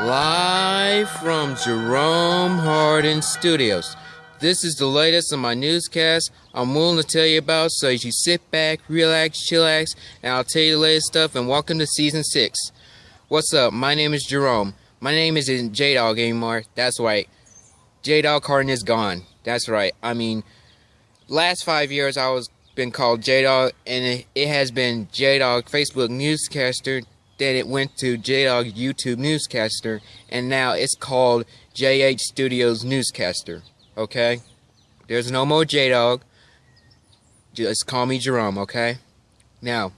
Live from Jerome Hardin Studios. This is the latest on my newscast I'm willing to tell you about, so you sit back, relax, chillax, and I'll tell you the latest stuff, and welcome to Season 6. What's up? My name is Jerome. My name isn't J-Dog anymore. That's right. J-Dog Hardin is gone. That's right. I mean, last five years I was been called J-Dog, and it, it has been J-Dog Facebook Newscaster, then it went to J-Dog YouTube Newscaster, and now it's called JH Studios Newscaster. Okay? There's no more J-Dog. Just call me Jerome, okay? Now,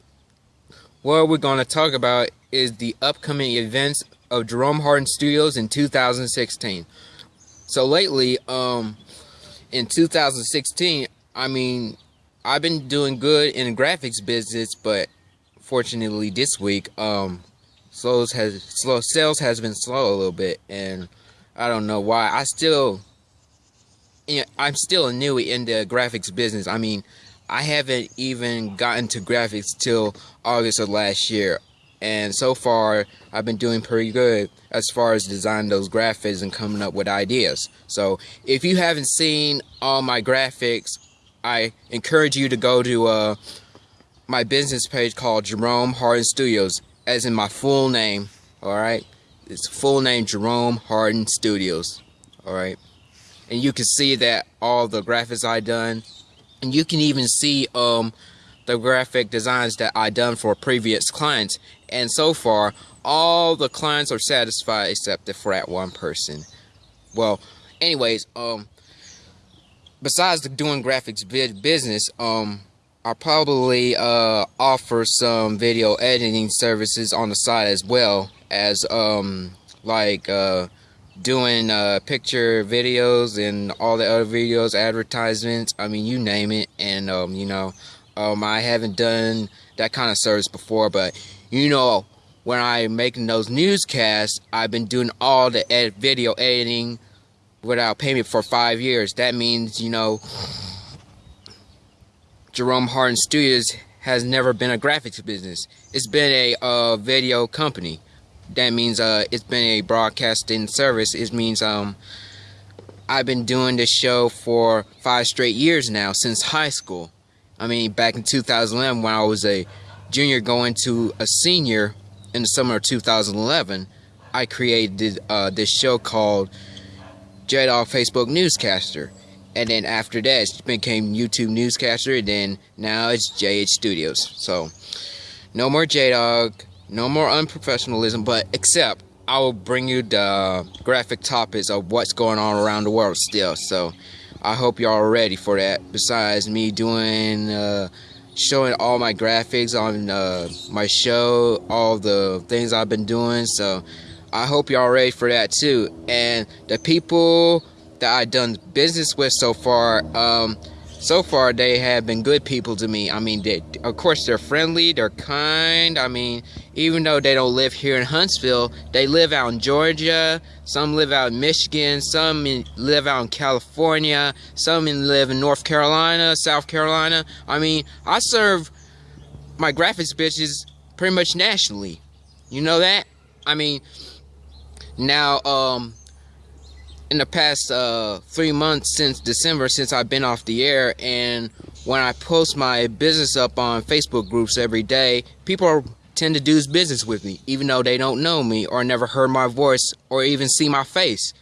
what we're going to talk about is the upcoming events of Jerome Hardin Studios in 2016. So lately, um, in 2016, I mean, I've been doing good in the graphics business, but fortunately this week um has slow sales has been slow a little bit and I don't know why. I still I'm still a new in the graphics business. I mean I haven't even gotten to graphics till August of last year and so far I've been doing pretty good as far as designing those graphics and coming up with ideas. So if you haven't seen all my graphics I encourage you to go to uh my business page called Jerome Hardin Studios, as in my full name, alright? It's full name Jerome Hardin Studios, alright? And you can see that all the graphics I done, and you can even see um the graphic designs that I done for previous clients, and so far, all the clients are satisfied except for that one person. Well, anyways, um, besides the doing graphics business, um, I'll probably uh, offer some video editing services on the side as well as um, like uh, doing uh, picture videos and all the other videos, advertisements, I mean you name it. And um, you know um, I haven't done that kind of service before but you know when I'm making those newscasts I've been doing all the ed video editing without payment for five years. That means you know Jerome Hardin Studios has never been a graphics business. It's been a uh, video company. That means uh, it's been a broadcasting service. It means um, I've been doing this show for five straight years now since high school. I mean, back in 2011 when I was a junior going to a senior in the summer of 2011, I created uh, this show called J-Dog Facebook Newscaster and then after that it became YouTube newscaster and then now it's JH Studios. So no more J-Dog no more unprofessionalism but except I will bring you the graphic topics of what's going on around the world still. So I hope y'all are ready for that. Besides me doing uh, showing all my graphics on uh, my show all the things I've been doing. So I hope y'all ready for that too. And the people that I've done business with so far, um, so far they have been good people to me. I mean, they, of course they're friendly, they're kind. I mean, even though they don't live here in Huntsville, they live out in Georgia. Some live out in Michigan. Some in, live out in California. Some in, live in North Carolina, South Carolina. I mean, I serve my graphics bitches pretty much nationally. You know that? I mean, now, um, in the past uh, three months since December since I've been off the air and when I post my business up on Facebook groups every day, people are, tend to do business with me even though they don't know me or never heard my voice or even see my face.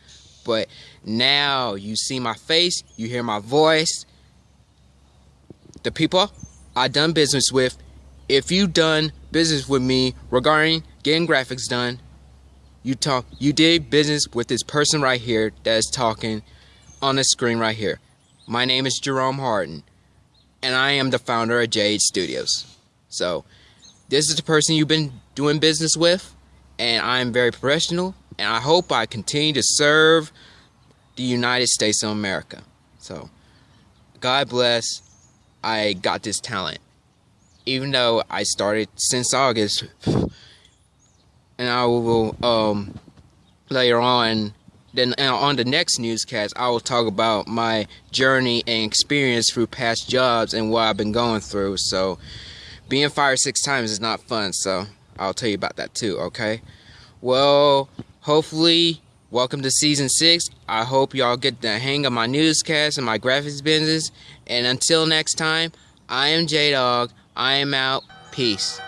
But now you see my face, you hear my voice. The people I done business with, if you done business with me regarding getting graphics done, you talk you did business with this person right here that is talking on the screen right here. My name is Jerome Hardin and I am the founder of JH Studios. So this is the person you've been doing business with and I am very professional and I hope I continue to serve the United States of America. So God bless I got this talent. Even though I started since August and I will um, later on then uh, on the next newscast I will talk about my journey and experience through past jobs and what I've been going through so being fired six times is not fun so I'll tell you about that too okay well hopefully, welcome to season six. I hope y'all get the hang of my newscast and my graphics business. And until next time, I am J Dog. I am out. Peace.